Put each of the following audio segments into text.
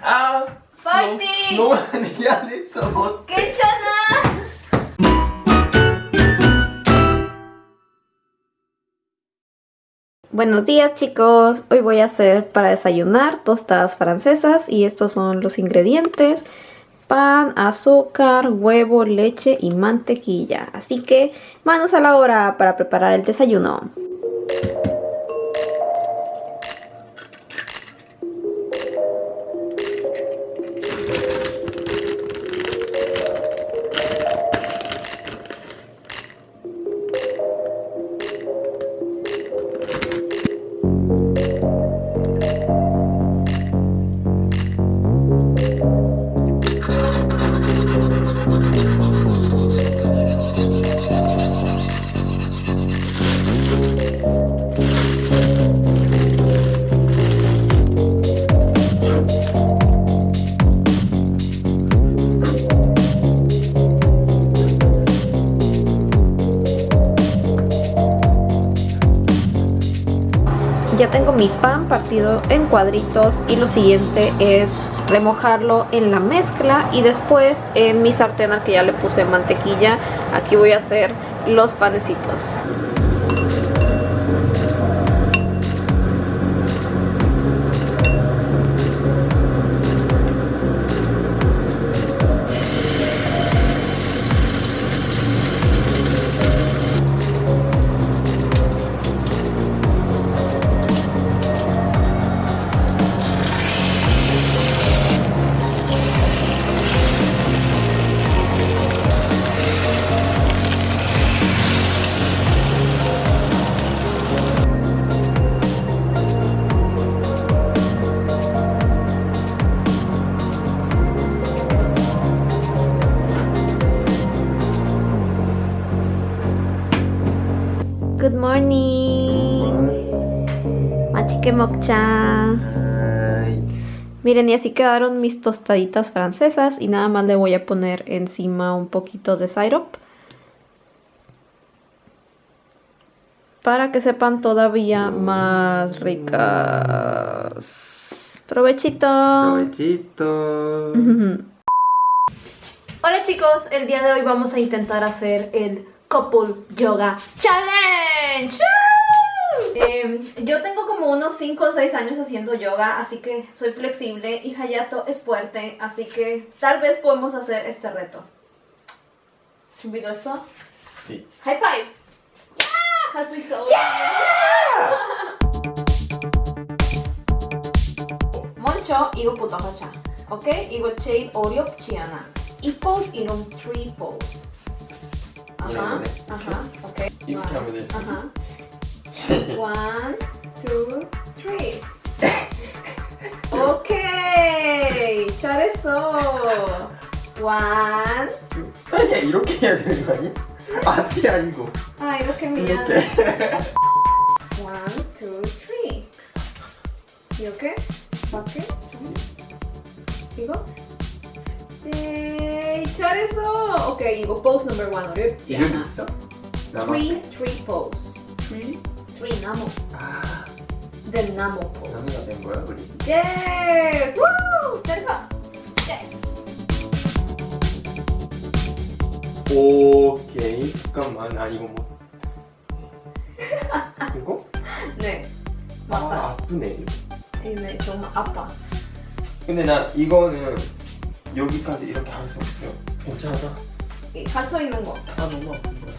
아 파이팅! 너무 많이 미안했어 못 괜찮아! Buenos días chicos, hoy voy a hacer para desayunar tostadas francesas y estos son los ingredientes pan, azúcar, huevo, leche y mantequilla así que manos a la obra para preparar el desayuno Ya tengo mi pan partido en cuadritos y lo siguiente es remojarlo en la mezcla y después en mi sartén al que ya le puse mantequilla, aquí voy a hacer los panecitos. Mokchan. Miren, y así quedaron mis tostaditas francesas y nada más le voy a poner encima un poquito de syrup. Para que sepan todavía mm. más ricas. ¡Provechito! ¡Provechito! Hola chicos, el día de hoy vamos a intentar hacer el Couple Yoga Challenge. ¡Ah! ¡Woo! Eh, yo tengo como unos 5 o 6 años haciendo yoga, así que soy flexible y Hayato es fuerte, así que tal vez podemos hacer este reto. 준비됐어? Sí. High five! Yeah! 할 수 있어! 먼저 이것부터 하자. 오케이? 이거 제일 어렵지 않아. 이 포즈 이름 트리 포즈. 이런 거네? 아하. 오케이. 이렇게 원. 하면 되지. 아하. One, two, three. 오케이. 잘했어. One. 아니야 이렇게 해야 되는 거 아니야? 아, 앞이 아니고. 아 이렇게 미안. 이렇게. One, two, three. 이렇게? 맞게? 이거? 네, 잘했어. 오케이, 이거 pose number one 어렵지 않아. 이름 있어? 3, 3 pose. 3? 우리 나무. 아. The 나무. 나무가 된 거야 우리? 예. 우! 잘했어. 오케이 잠깐만 아 이거 뭐 이거? 네 맞다 아, 아프네 네 정말 아파 근데 나 이거는 여기까지 이렇게 할 수 없어요 괜찮아 할 수 있는 거다 너무 아픈 거야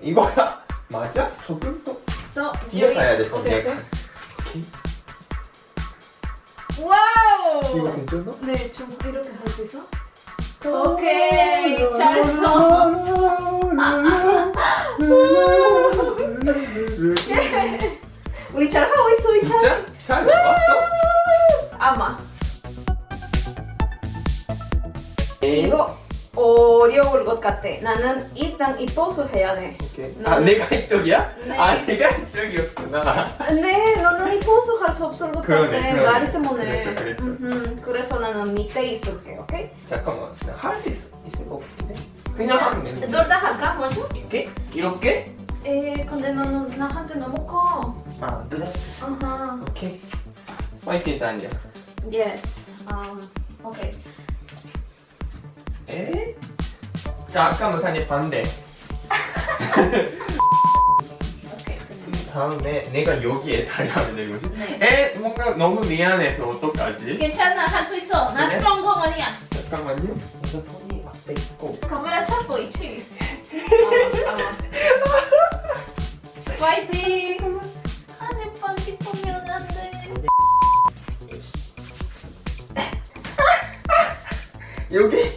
이거야 맞아? 조금 더또 뒤에 가야 돼 오케이, 와우! 이거 괜찮아? 네, 좀 이렇게 할 수 있어? 오케이, 잘했어. 우리 잘 하고 있어, 우리 잘. 같아. 나는 일단 이 포즈 해야 돼. 오케이. 아 내가 이쪽이야? 네. 아 내가 이쪽이었구나 네, 너는 이 포즈 할수 없을 것 그러네, 같아. 나리 때문에. 그랬어, 그랬어. 그래서 나는 밑에 있을게, 오케이? 잠깐만 할 수 있을 것 같은데 그냥 하면 되는데 둘다 할까, 먼저? 이렇게? 이렇게? 에, 근데 너는 나한테 너무 커. 아 그래? 아하. 오케이 화이팅 다니야 Yes. Um. Okay. 에? 자 아까 사니 반대. 다음에 내가 여기에 달라면 되는 거지 네. 에? 뭔가 너무 미안해서 어떡하지? 괜찮아. 할 수 있어. 나 그래? 스트롱 거 아니야. 잠깐만요 먼저 손이 앞에 있고 카메라 찾고 있지. 파이팅. 안에 반지 보면 안 돼. 여기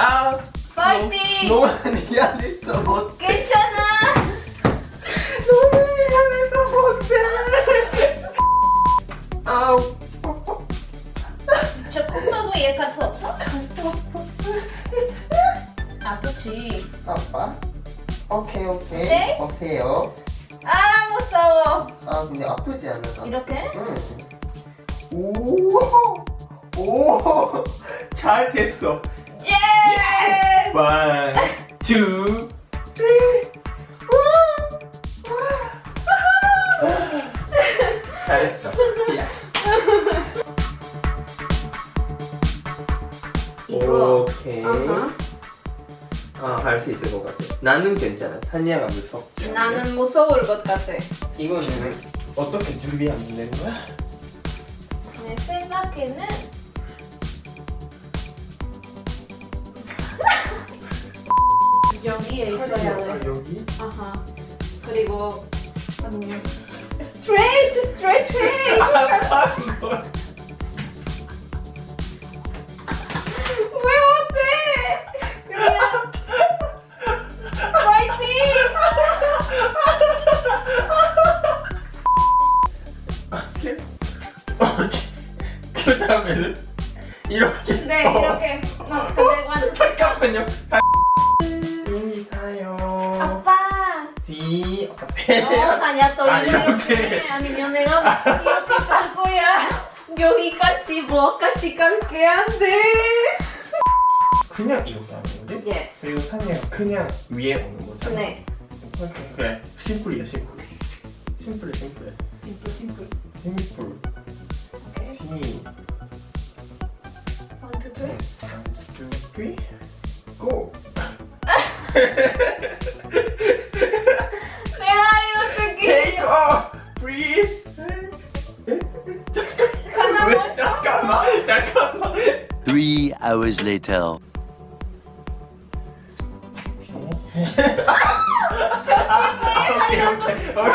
아 파이팅. 너무 미안했어 못해 괜찮아. 너무 미안해서 못해 아우 저 콩나도 얘갈 수 없어? 아프지. 아빠 오케이 오케이 네? 오케이요 아 무서워. 아 근데 아프지 않아서 이렇게? 오오 잘 됐어 예. One two three 잘했어 야. 이거. 오케이 아하. 아할 수 있을 것 같아 나는 괜찮아 산이야가 무섭지 나는 무서울 것 같아. 이거는 어떻게 준비하면 되는 거야? 내 생각에는 여기에 있어야 아, 돼. 여기? 아하. 그리고 스트레이트. 아, 왜 못해? 그냥 파이팅! 그 다음에는 이렇게 네 어, 이렇게 막 근데 완전 잠깐만요 이미 타요 아빠. 시 어, 세요 다냐 또 아, 이렇게. 아니면 내가 이렇게 갈 거야. 여기까지 뭐까지 갈게 안 돼. 그냥 이렇게 하는 거지? Yes. 그리고 산이가 그냥 위에 오는 거잖아 네. 그래 심플이야 심플 심플해 심플해 심플 심플. 심플 오케이. 시 One, two, three. One, two, three, go Take 어떻게? off, breathe. 하나 왜못 잠깐만, 잠깐만. Three hours later. 오케이, 오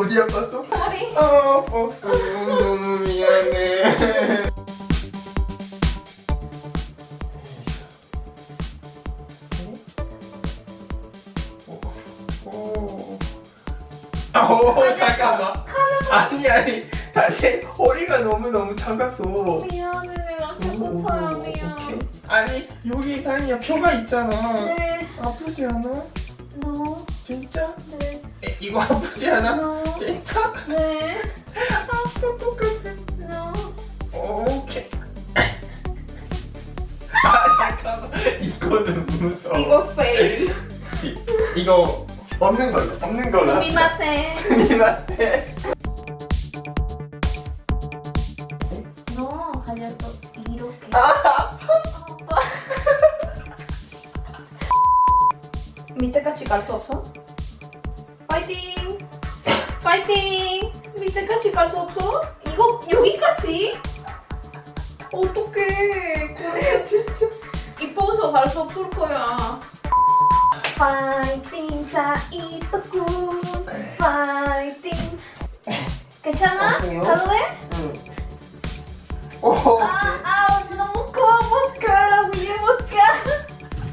어. 어디 아팠어? 머리. 아, 아팠어. 너무 미안해. 오, 오, 잠깐만. 아니 아니, 다시 허리가 너무 너무 작아서. 미안해 조금 사람이야. 아니 여기 다니야 표가 있잖아. 네. 아프지 않아? No. 진짜? 네. 에, 이거 아프지 않아? No. 진짜? 네. 아파 똑같아. No. 오케이. 아 잠깐만 이거는 무서워. 이거 페일. 이거 없는 걸로 없는 걸로. 수미마센. 스미마세. 너또 이렇게. 아 아빠. 밑에까지 갈 수 없어? 갈래? 응. 오. 아, 아, 너무 커, 못 가, 위에 못 가.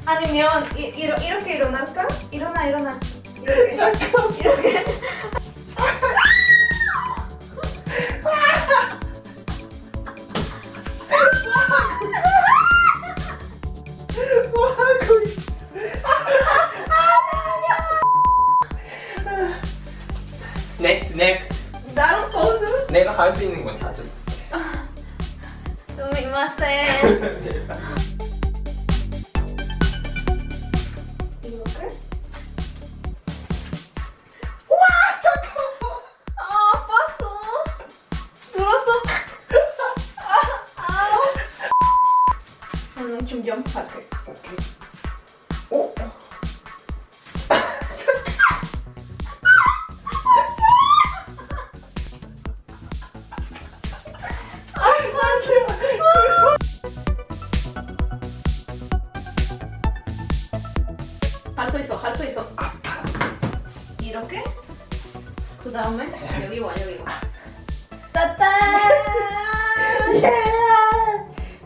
아니면 이, 이러, 이렇게 일어날까? 일어나, 일어나. 이렇게. 이렇게. 내가 할 수 있는 건 찾아 수미마센. 이렇게? 와 잠깐만. 아 아팠어. 들었어? 아, 아우. 저는 좀 점프할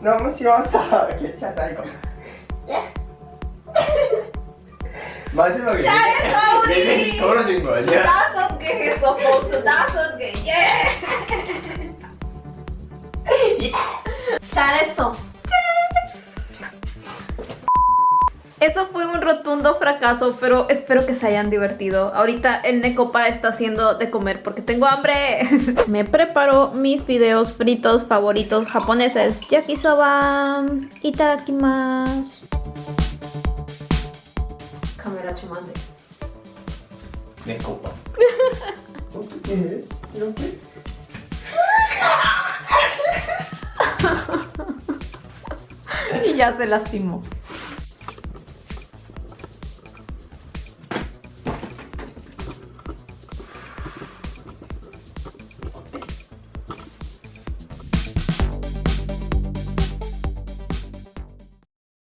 너무 쉬웠어. 괜찮아 이거. 예. 마지막에 잘했어, 우리! 내내 걸어준 거 아니야? 다섯 개 했어, 보스 다섯 개. 예! 잘했어. Eso fue un rotundo fracaso, pero espero que se hayan divertido. Ahorita el Necopa está haciendo de comer porque tengo hambre. Me preparo mis videos fritos favoritos japoneses. Yakisoba. Itadakimasu. Cámara chumande. Necopa. y ya se lastimó.